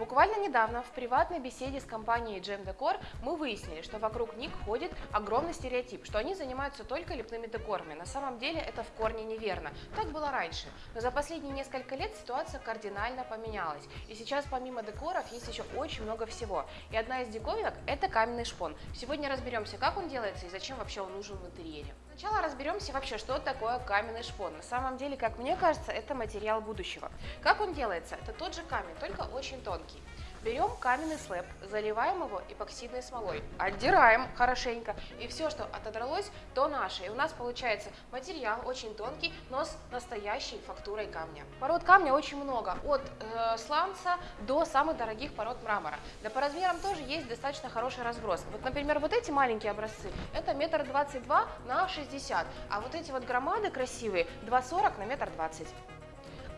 Буквально недавно в приватной беседе с компанией Gem Decor мы выяснили, что вокруг них ходит огромный стереотип, что они занимаются только лепными декорами. На самом деле это в корне неверно. Так было раньше. Но за последние несколько лет ситуация кардинально поменялась. И сейчас помимо декоров есть еще очень много всего. И одна из диковинок – это каменный шпон. Сегодня разберемся, как он делается и зачем вообще он нужен в интерьере. Сначала разберемся вообще, что такое каменный шпон. На самом деле, как мне кажется, это материал будущего. Как он делается? Это тот же камень, только очень тонкий. Берем каменный слэп, заливаем его эпоксидной смолой, отдираем хорошенько, и все, что отодралось, то наше. И у нас получается материал очень тонкий, но с настоящей фактурой камня. Пород камня очень много, от э, сланца до самых дорогих пород мрамора. Да по размерам тоже есть достаточно хороший разброс. Вот, например, вот эти маленькие образцы, это метр двадцать два на 60, а вот эти вот громады красивые 2,40 на метр двадцать.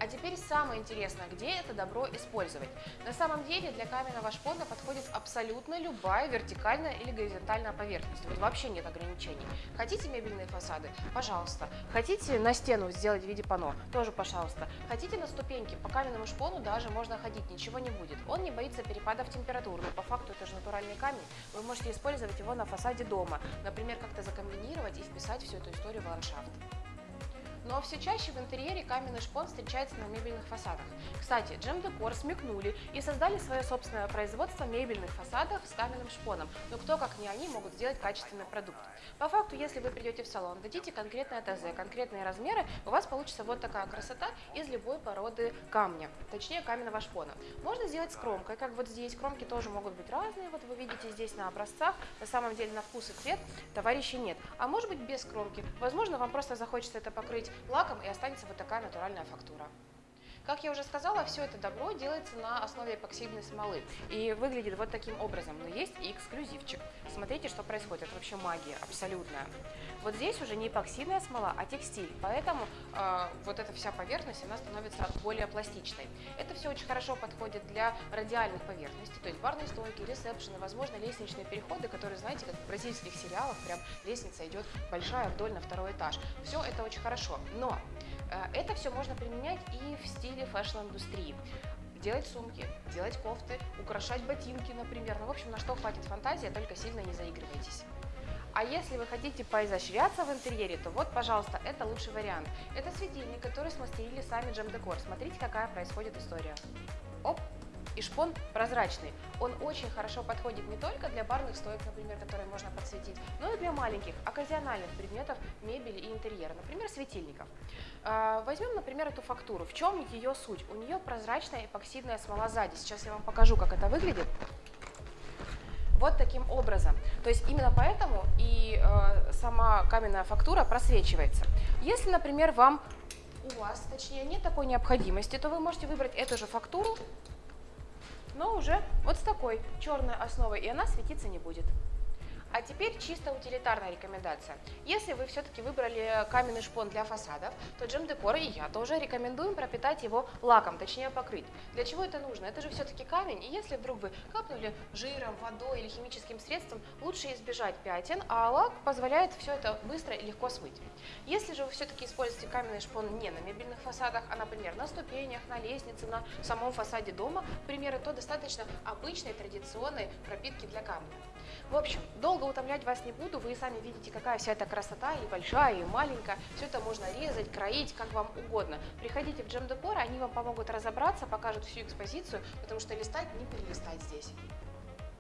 А теперь самое интересное, где это добро использовать. На самом деле для каменного шпона подходит абсолютно любая вертикальная или горизонтальная поверхность. Вот вообще нет ограничений. Хотите мебельные фасады? Пожалуйста. Хотите на стену сделать в виде пано? Тоже пожалуйста. Хотите на ступеньки? По каменному шпону даже можно ходить, ничего не будет. Он не боится перепадов температур, но по факту это же натуральный камень. Вы можете использовать его на фасаде дома. Например, как-то закомбинировать и вписать всю эту историю в ландшафт. Но все чаще в интерьере каменный шпон встречается на мебельных фасадах. Кстати, Джем Декор смекнули и создали свое собственное производство мебельных фасадов с каменным шпоном. Но кто, как не они, могут сделать качественный продукт. По факту, если вы придете в салон, дадите конкретное ТЗ, конкретные размеры, у вас получится вот такая красота из любой породы камня, точнее каменного шпона. Можно сделать с кромкой, как вот здесь. Кромки тоже могут быть разные, вот вы видите здесь на образцах. На самом деле на вкус и цвет товарищей нет. А может быть без кромки. Возможно, вам просто захочется это покрыть лаком и останется вот такая натуральная фактура. Как я уже сказала, все это добро делается на основе эпоксидной смолы и выглядит вот таким образом. Но есть и эксклюзивчик. Смотрите, что происходит. Это вообще магия абсолютная. Вот здесь уже не эпоксидная смола, а текстиль. Поэтому э, вот эта вся поверхность, она становится более пластичной. Это все очень хорошо подходит для радиальных поверхностей, то есть барные стойки, ресепшены, возможно, лестничные переходы, которые, знаете, как в бразильских сериалах, прям лестница идет большая вдоль на второй этаж. Все это очень хорошо. Но это все можно применять и в стиле fashion-индустрии. Делать сумки, делать кофты, украшать ботинки, например. Ну, в общем, на что хватит фантазия, только сильно не заигрывайтесь. А если вы хотите поизощряться в интерьере, то вот, пожалуйста, это лучший вариант. Это светильник, который смастерили сами Джем Декор. Смотрите, какая происходит история. Оп, и шпон прозрачный. Он очень хорошо подходит не только для барных стоек, например, которые можно подсветить, но и для маленьких, оказиональных предметов мебели и интерьера, например, светильников. А, возьмем, например, эту фактуру. В чем ее суть? У нее прозрачная эпоксидная смола сзади. Сейчас я вам покажу, как это выглядит вот таким образом. То есть именно поэтому и э, сама каменная фактура просвечивается. Если, например, вам у вас, точнее, нет такой необходимости, то вы можете выбрать эту же фактуру но уже вот с такой черной основой, и она светиться не будет. А теперь чисто утилитарная рекомендация. Если вы все-таки выбрали каменный шпон для фасадов, то Джем Декор и я тоже рекомендуем пропитать его лаком, точнее покрыть. Для чего это нужно? Это же все-таки камень, и если вдруг вы капнули жиром, водой или химическим средством, лучше избежать пятен, а лак позволяет все это быстро и легко смыть. Если же вы все-таки используете каменный шпон не на мебельных фасадах, а, например, на ступенях, на лестнице, на самом фасаде дома, к примеру, то достаточно обычной традиционной пропитки для камня. В общем, долго утомлять вас не буду, вы и сами видите, какая вся эта красота, и большая, и маленькая. Все это можно резать, кроить, как вам угодно. Приходите в Джем Декор, они вам помогут разобраться, покажут всю экспозицию, потому что листать не перелистать здесь.